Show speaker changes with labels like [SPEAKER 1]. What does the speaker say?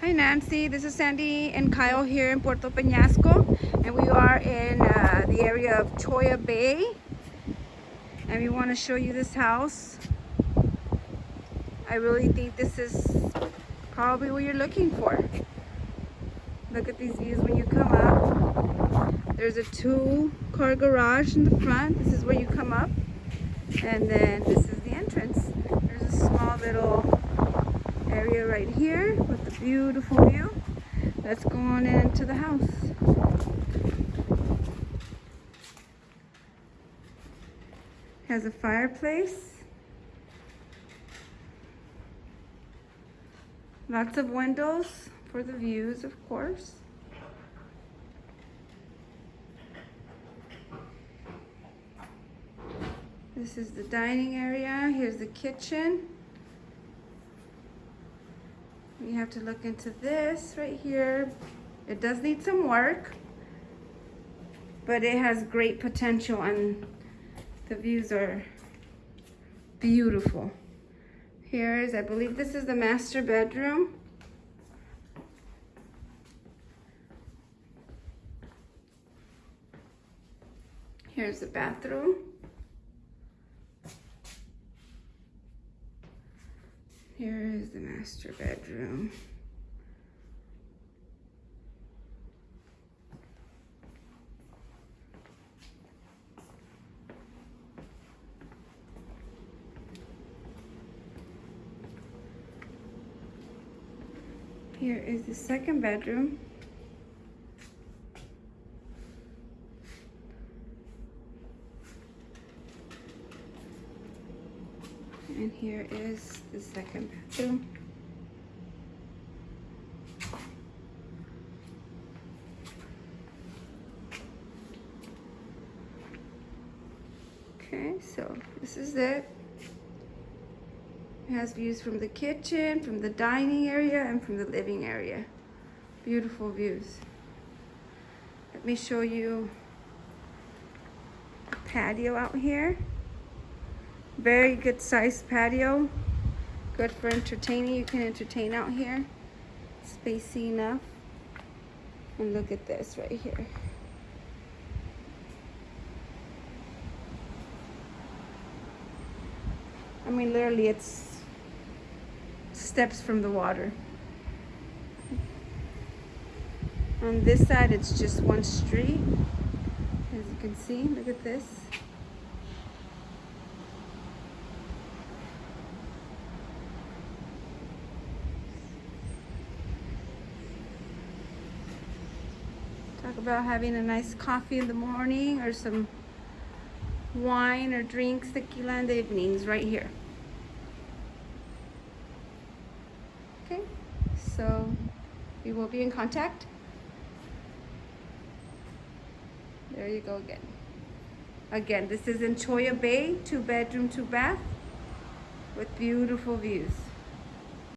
[SPEAKER 1] Hi Nancy, this is Sandy and Kyle here in Puerto Peñasco and we are in uh, the area of Cholla Bay and we want to show you this house. I really think this is probably what you're looking for. Look at these views when you come up. There's a two car garage in the front. This is where you come up and then this is the entrance. There's a small little area right here with beautiful view. Let's go on into the house. Has a fireplace. Lots of windows for the views, of course. This is the dining area. Here's the kitchen. You have to look into this right here. It does need some work, but it has great potential and the views are beautiful. Here is, I believe this is the master bedroom. Here's the bathroom. Here is the master bedroom. Here is the second bedroom. And here is the second bathroom. Okay, so this is it. It has views from the kitchen, from the dining area, and from the living area. Beautiful views. Let me show you patio out here. Very good sized patio. Good for entertaining. You can entertain out here. Spacey enough. And look at this right here. I mean, literally, it's steps from the water. On this side, it's just one street. As you can see, look at this. Talk about having a nice coffee in the morning or some wine or drinks, tequila in the evenings right here. Okay, so we will be in contact. There you go again. Again, this is in Cholla Bay, two bedroom, two bath with beautiful views.